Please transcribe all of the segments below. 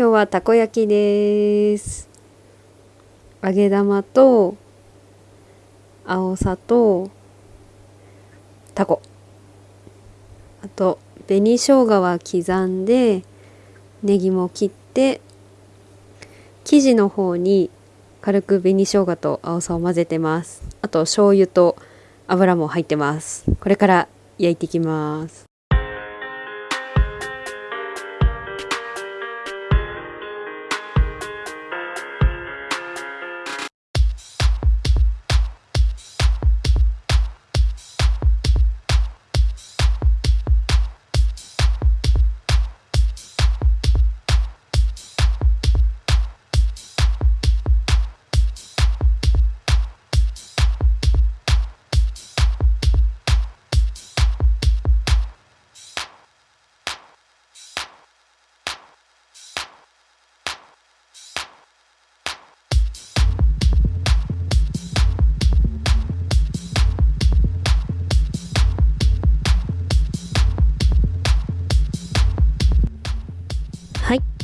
今日はたこ焼きです。揚げ玉と青さとタコ。あと紅生姜は刻んでネギも切って生地の方に軽く紅生姜と青さを混ぜてます。あと醤油と油も入ってます。これから焼いていきます。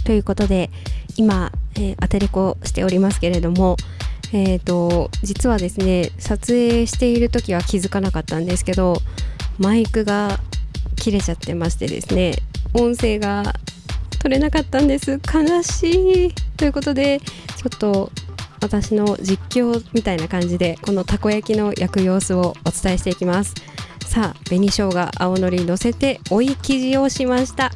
ということで今、えー、アテレコしておりますけれどもえーと、実はですね撮影している時は気づかなかったんですけどマイクが切れちゃってましてですね音声が取れなかったんです。悲しい。ということでちょっと私の実況みたいな感じでこのたこ焼きの焼く様子をお伝えしていきます。さあ紅生姜青のり乗せて追い生地をしました。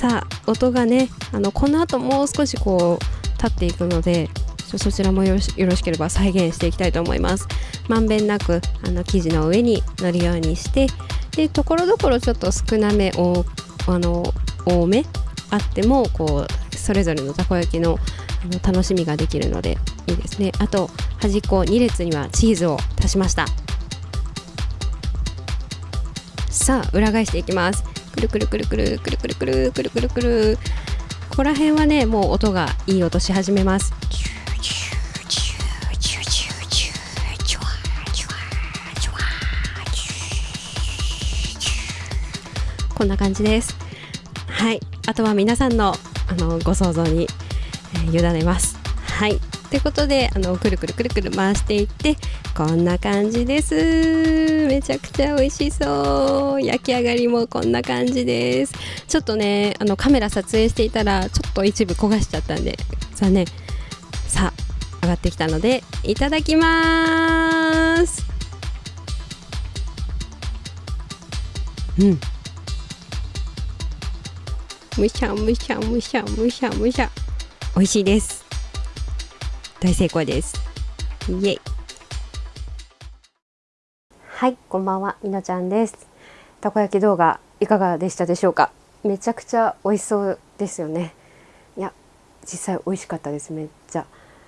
さあ音がねあのこの後もう少しこう立っていくのでそちらもよろしければ再現していきたいと思います。まんべんなくあの生地の上に乗るようにしてでところどころちょっと少なめおあの多めあってもこうそれぞれのたこ焼きのあの楽しみができるのでいいですね。あと端っこ2列にはチーズを足しました。さあ裏返していきます。くるくるくるくるくるくるくるくるくるくるここら辺はねもう音がいい音し始めますこんな感じですはいあとは皆さんのあのご想像に、えー、委ねますはいということであのくるくるくるくる回していってこんな感じです。めちゃくちゃ美味しそう。焼き上がりもこんな感じです。ちょっとねあのカメラ撮影していたらちょっと一部焦がしちゃったんで。残念。さあ上がってきたのでいただきます。うん。むしゃむしゃむしゃむしゃむしゃ。美味しいです。大成功です。イエイ。はいこんばんはみのちゃんです。たこ焼き動画いかがでしたでしょうか？めちゃくちゃ美味しそうですよね。いや実際美味しかったですめっちゃ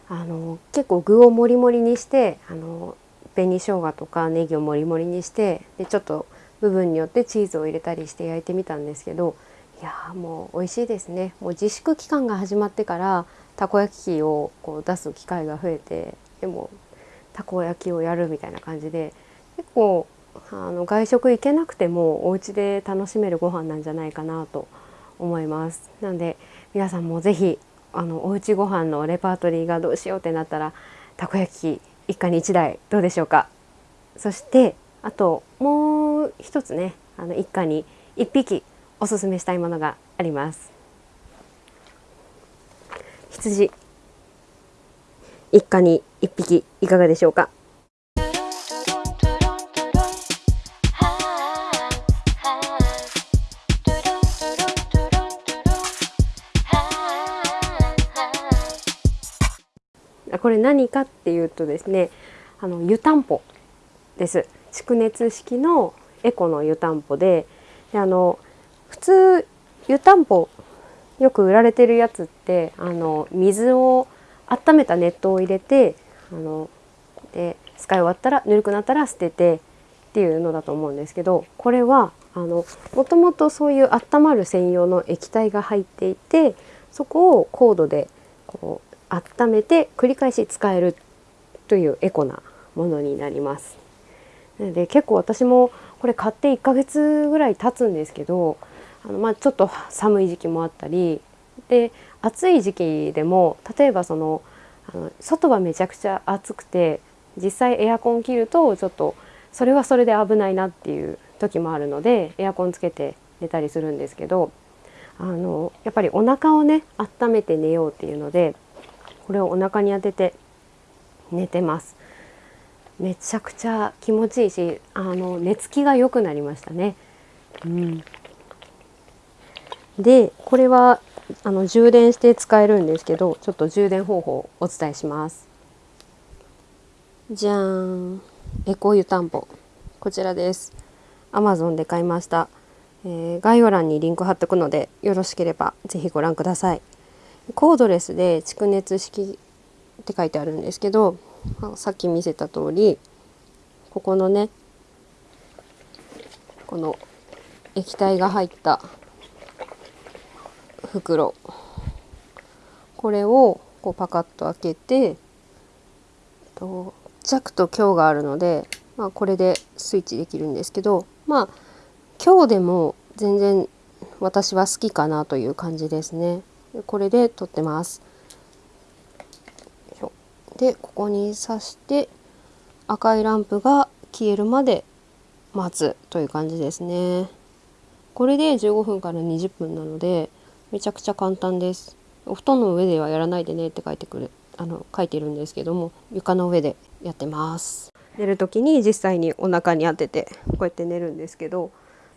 あの結構具をもりもりにしてあの紅生姜とかネギをもりもりにしてでちょっと部分によってチーズを入れたりして焼いてみたんですけどいやもう美味しいですね。もう自粛期間が始まってからたこ焼き器をこう出す機会が増えてでもたこ焼きをやるみたいな感じで結構あの外食行けなくてもお家で楽しめるご飯なんじゃないかなと思います。なので皆さんも是非あのおうちご飯のレパートリーがどうしようってなったらたこ焼き一家に一台どうでしょうか。そしてあともう一つねあの一家に一匹おすすめしたいものがあります。羊。一家に一匹いかがでしょうか。これ何かっていうとですねあの湯たんぽです。蓄熱式のエコの湯たんぽでであの普通湯たんぽよく売られてるやつってあの水を温めた熱湯を入れてあので使い終わったらぬるくなったら捨ててっていうのだと思うんですけどこれはあのもともとそういう温まる専用の液体が入っていてそこをコードでこう温めて繰り返し使えるというエコなものになります。で結構私もこれ買って1ヶ月ぐらい経つんですけどあのまあ、ちょっと寒い時期もあったりで暑い時期でも例えばそのあの外はめちゃくちゃ暑くて実際エアコン切るとちょっとそれはそれで危ないなっていう時もあるのでエアコンつけて寝たりするんですけどあのやっぱりお腹をね温めて寝ようっていうのでこれをお腹に当てて寝てますめちゃくちゃ気持ちいいしあの寝つきが良くなりましたね。うん、でこれはあの充電して使えるんですけどちょっと充電方法をお伝えします。じゃーんエコ湯たんぽこちらです。Amazon で買いました、えー、概要欄にリンク貼っておくのでよろしければぜひご覧ください。コードレスで蓄熱式って書いてあるんですけどさっき見せた通りここのねこの液体が入った袋これをこうパカッと開けて弱と強があるので、まあ、これでスイッチできるんですけどまあ強でも全然私は好きかなという感じですね。これで撮ってます。でここに挿して赤いランプが消えるまで待つという感じですね。これで15分から20分なのでめちゃくちゃ簡単です。お布団の上ではやらないでねって書いてくるあの書いてるんですけども床の上でやってます。寝る時に実際にお腹に当ててこうやって寝るんですけど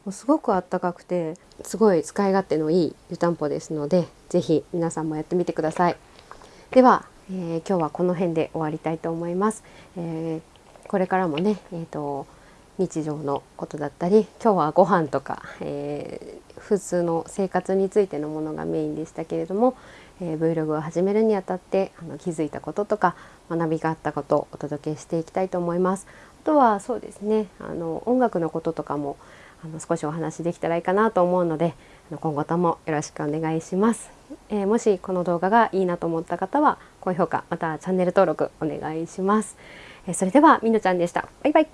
もうすごくあったかくてすごい使い勝手のいい湯たんぽですので是非皆さんもやってみてください。では、えー、今日はこの辺で終わりたいと思います。えー、これからもね、えーと、日常のことだったり今日はご飯とか、えー、普通の生活についてのものがメインでしたけれども、えー、Vlog を始めるにあたってあの気づいたこととか学びがあったことをお届けしていきたいと思います。あとはそうですねあの音楽のこととかもあの少しお話できたらいいかなと思うので今後ともよろしくお願いします、えー、もしこの動画がいいなと思った方は高評価またチャンネル登録お願いします、えー、それではみのちゃんでした。バイバイ。